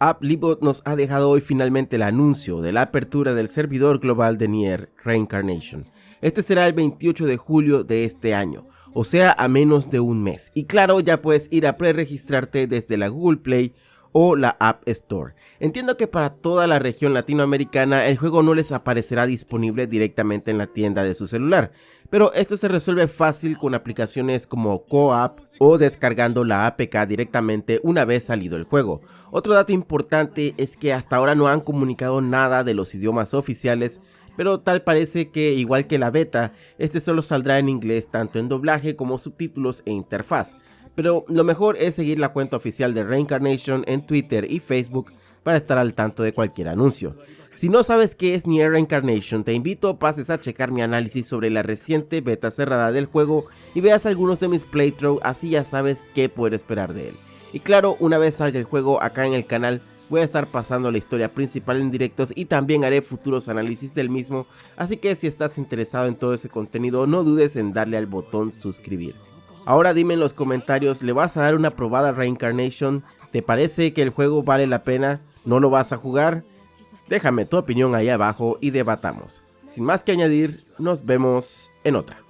AppLibot nos ha dejado hoy finalmente el anuncio de la apertura del servidor global de Nier Reincarnation. Este será el 28 de julio de este año, o sea a menos de un mes. Y claro, ya puedes ir a pre-registrarte desde la Google Play o la App Store. Entiendo que para toda la región latinoamericana el juego no les aparecerá disponible directamente en la tienda de su celular, pero esto se resuelve fácil con aplicaciones como CoApp o descargando la APK directamente una vez salido el juego. Otro dato importante es que hasta ahora no han comunicado nada de los idiomas oficiales, pero tal parece que igual que la beta, este solo saldrá en inglés tanto en doblaje como subtítulos e interfaz pero lo mejor es seguir la cuenta oficial de Reincarnation en Twitter y Facebook para estar al tanto de cualquier anuncio. Si no sabes qué es Nier Reincarnation, te invito a pases a checar mi análisis sobre la reciente beta cerrada del juego y veas algunos de mis playthroughs, así ya sabes qué poder esperar de él. Y claro, una vez salga el juego acá en el canal, voy a estar pasando la historia principal en directos y también haré futuros análisis del mismo, así que si estás interesado en todo ese contenido no dudes en darle al botón suscribir. Ahora dime en los comentarios, ¿le vas a dar una probada Reincarnation? ¿Te parece que el juego vale la pena? ¿No lo vas a jugar? Déjame tu opinión ahí abajo y debatamos. Sin más que añadir, nos vemos en otra.